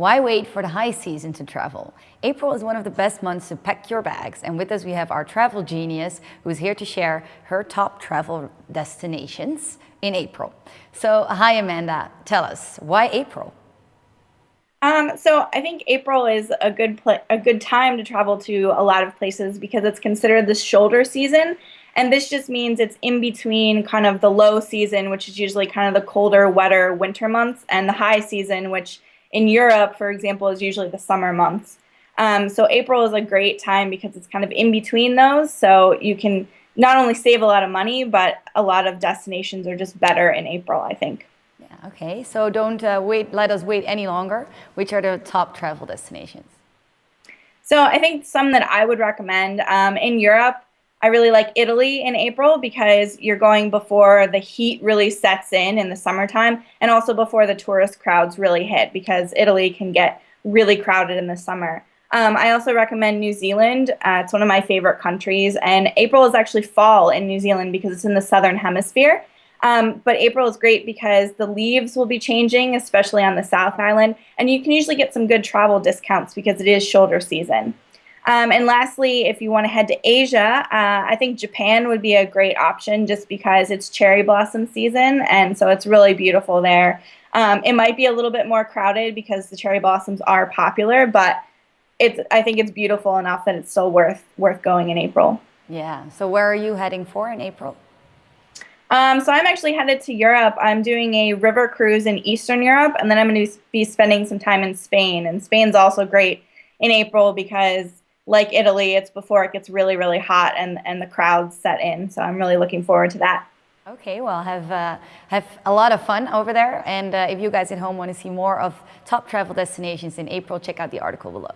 Why wait for the high season to travel? April is one of the best months to pack your bags. And with us, we have our travel genius who's here to share her top travel destinations in April. So, hi, Amanda. Tell us, why April? Um, so I think April is a good a good time to travel to a lot of places because it's considered the shoulder season, and this just means it's in between kind of the low season, which is usually kind of the colder, wetter winter months, and the high season, which in Europe, for example, is usually the summer months. Um, so April is a great time because it's kind of in between those, so you can not only save a lot of money, but a lot of destinations are just better in April, I think. Yeah, okay, so don't uh, wait, let us wait any longer. Which are the top travel destinations? So I think some that I would recommend um, in Europe, I really like Italy in April because you're going before the heat really sets in in the summertime and also before the tourist crowds really hit because Italy can get really crowded in the summer. Um, I also recommend New Zealand. Uh, it's one of my favorite countries, and April is actually fall in New Zealand because it's in the southern hemisphere. Um, but April is great because the leaves will be changing, especially on the South Island, and you can usually get some good travel discounts because it is shoulder season. Um, and lastly, if you want to head to Asia, uh, I think Japan would be a great option just because it's cherry blossom season, and so it's really beautiful there. Um, it might be a little bit more crowded because the cherry blossoms are popular, but it's I think it's beautiful enough that it's still worth worth going in April. Yeah. So where are you heading for in April? Um, so I'm actually headed to Europe. I'm doing a river cruise in Eastern Europe, and then I'm going to be spending some time in Spain. And Spain's also great in April because like Italy, it's before it gets really, really hot and, and the crowds set in. So I'm really looking forward to that. Okay, well, have uh, have a lot of fun over there. And uh, if you guys at home want to see more of top travel destinations in April, check out the article below.